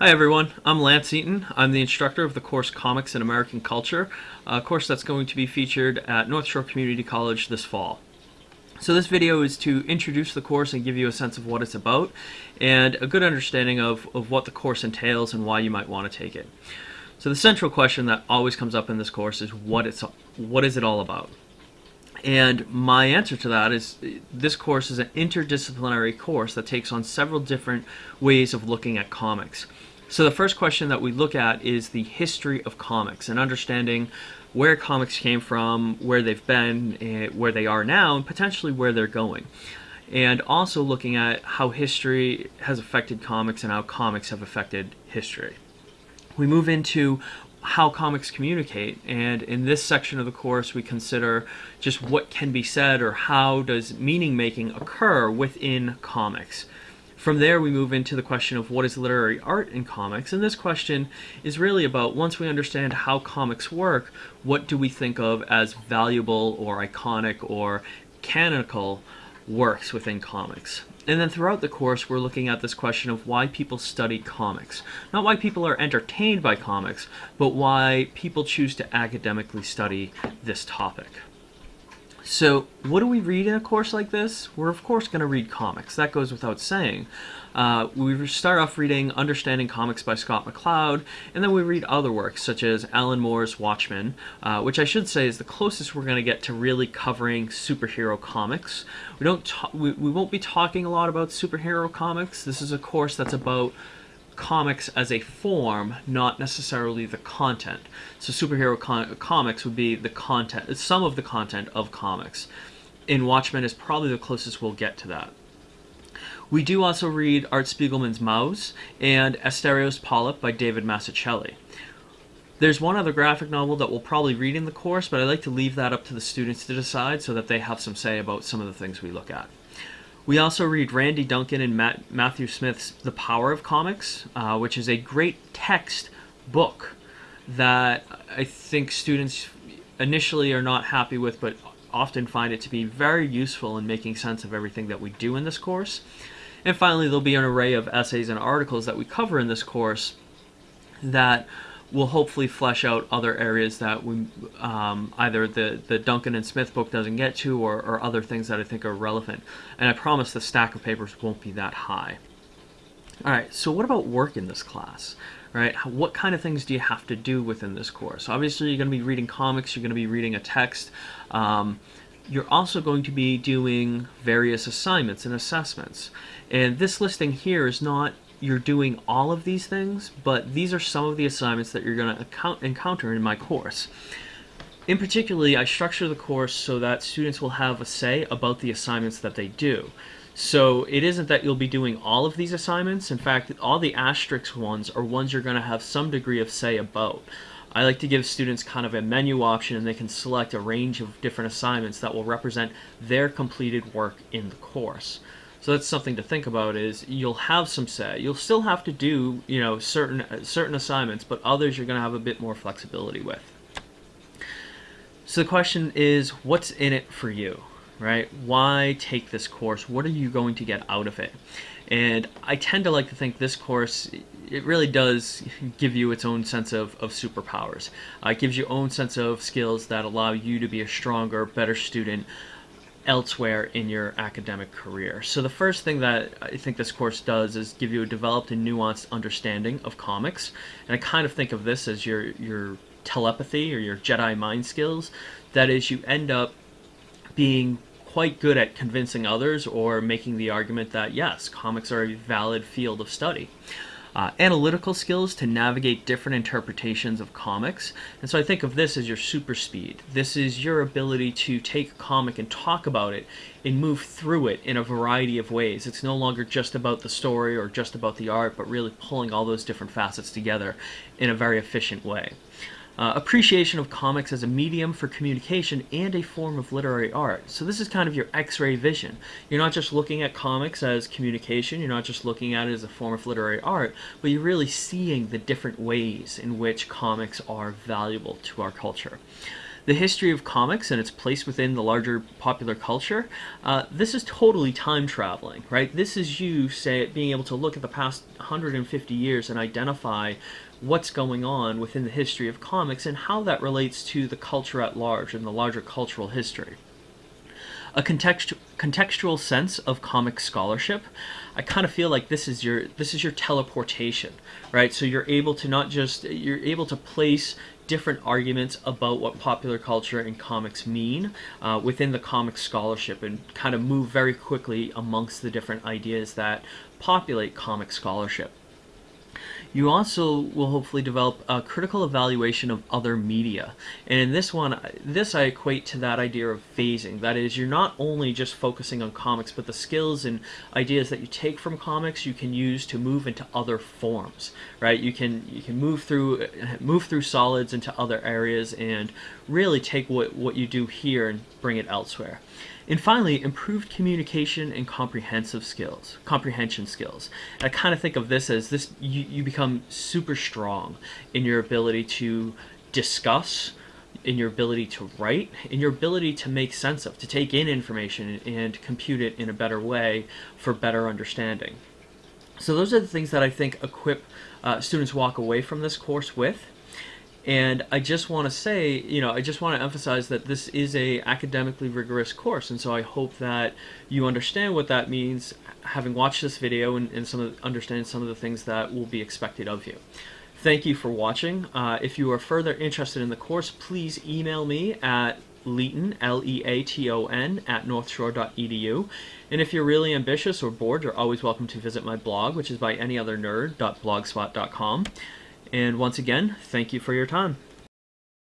Hi everyone, I'm Lance Eaton. I'm the instructor of the course Comics and American Culture, a course that's going to be featured at North Shore Community College this fall. So this video is to introduce the course and give you a sense of what it's about and a good understanding of, of what the course entails and why you might want to take it. So the central question that always comes up in this course is what it's what is it all about? And my answer to that is this course is an interdisciplinary course that takes on several different ways of looking at comics. So the first question that we look at is the history of comics and understanding where comics came from, where they've been, eh, where they are now, and potentially where they're going. And also looking at how history has affected comics and how comics have affected history. We move into how comics communicate and in this section of the course we consider just what can be said or how does meaning making occur within comics. From there we move into the question of what is literary art in comics and this question is really about once we understand how comics work what do we think of as valuable or iconic or canonical works within comics. And then throughout the course, we're looking at this question of why people study comics. Not why people are entertained by comics, but why people choose to academically study this topic. So what do we read in a course like this? We're of course going to read comics. That goes without saying. Uh, we start off reading Understanding Comics by Scott McCloud, and then we read other works such as Alan Moore's Watchmen, uh, which I should say is the closest we're going to get to really covering superhero comics. We don't we, we won't be talking a lot about superhero comics. This is a course that's about comics as a form, not necessarily the content. So superhero comics would be the content, some of the content of comics. In Watchmen is probably the closest we'll get to that. We do also read Art Spiegelman's Maus and Asterios Polyp by David Mazzucchelli. There's one other graphic novel that we'll probably read in the course, but I like to leave that up to the students to decide so that they have some say about some of the things we look at. We also read Randy Duncan and Matt, Matthew Smith's The Power of Comics, uh, which is a great text book that I think students initially are not happy with, but often find it to be very useful in making sense of everything that we do in this course. And finally, there'll be an array of essays and articles that we cover in this course that will hopefully flesh out other areas that we um, either the, the Duncan and Smith book doesn't get to or, or other things that I think are relevant. And I promise the stack of papers won't be that high. All right, so what about work in this class? Right? What kind of things do you have to do within this course? Obviously, you're going to be reading comics, you're going to be reading a text. Um, you're also going to be doing various assignments and assessments. And this listing here is not you're doing all of these things, but these are some of the assignments that you're going to encounter in my course. In particularly, I structure the course so that students will have a say about the assignments that they do. So it isn't that you'll be doing all of these assignments. In fact, all the asterisk ones are ones you're going to have some degree of say about. I like to give students kind of a menu option and they can select a range of different assignments that will represent their completed work in the course. So that's something to think about is you'll have some say. You'll still have to do, you know, certain certain assignments, but others you're going to have a bit more flexibility with. So the question is, what's in it for you, right? Why take this course? What are you going to get out of it? And I tend to like to think this course, it really does give you its own sense of, of superpowers. Uh, it gives you own sense of skills that allow you to be a stronger, better student, elsewhere in your academic career. So the first thing that I think this course does is give you a developed and nuanced understanding of comics. And I kind of think of this as your, your telepathy or your Jedi mind skills. That is, you end up being quite good at convincing others or making the argument that yes, comics are a valid field of study uh, analytical skills to navigate different interpretations of comics. And so I think of this as your super speed. This is your ability to take a comic and talk about it and move through it in a variety of ways. It's no longer just about the story or just about the art, but really pulling all those different facets together in a very efficient way. Uh, appreciation of comics as a medium for communication and a form of literary art. So this is kind of your x-ray vision. You're not just looking at comics as communication, you're not just looking at it as a form of literary art, but you're really seeing the different ways in which comics are valuable to our culture. The history of comics and its place within the larger popular culture, uh, this is totally time traveling, right? This is you say being able to look at the past 150 years and identify what's going on within the history of comics and how that relates to the culture at large and the larger cultural history a context, contextual sense of comic scholarship. I kind of feel like this is your this is your teleportation, right? So you're able to not just you're able to place different arguments about what popular culture and comics mean uh, within the comic scholarship and kind of move very quickly amongst the different ideas that populate comic scholarship. You also will hopefully develop a critical evaluation of other media. And in this one, this I equate to that idea of phasing. That is, you're not only just focusing on comics, but the skills and ideas that you take from comics you can use to move into other forms, right? You can you can move through move through solids into other areas and really take what, what you do here and bring it elsewhere. And finally, improved communication and comprehensive skills, comprehension skills. And I kind of think of this as this you, you become super strong in your ability to discuss, in your ability to write, in your ability to make sense of, to take in information and compute it in a better way for better understanding. So those are the things that I think equip uh, students walk away from this course with. And I just want to say, you know, I just want to emphasize that this is a academically rigorous course, and so I hope that you understand what that means, having watched this video and, and some of, understand some of the things that will be expected of you. Thank you for watching. Uh, if you are further interested in the course, please email me at Leaton, L-E-A-T-O-N, at northshore.edu. And if you're really ambitious or bored, you're always welcome to visit my blog, which is by anyothernerd.blogspot.com. And once again, thank you for your time.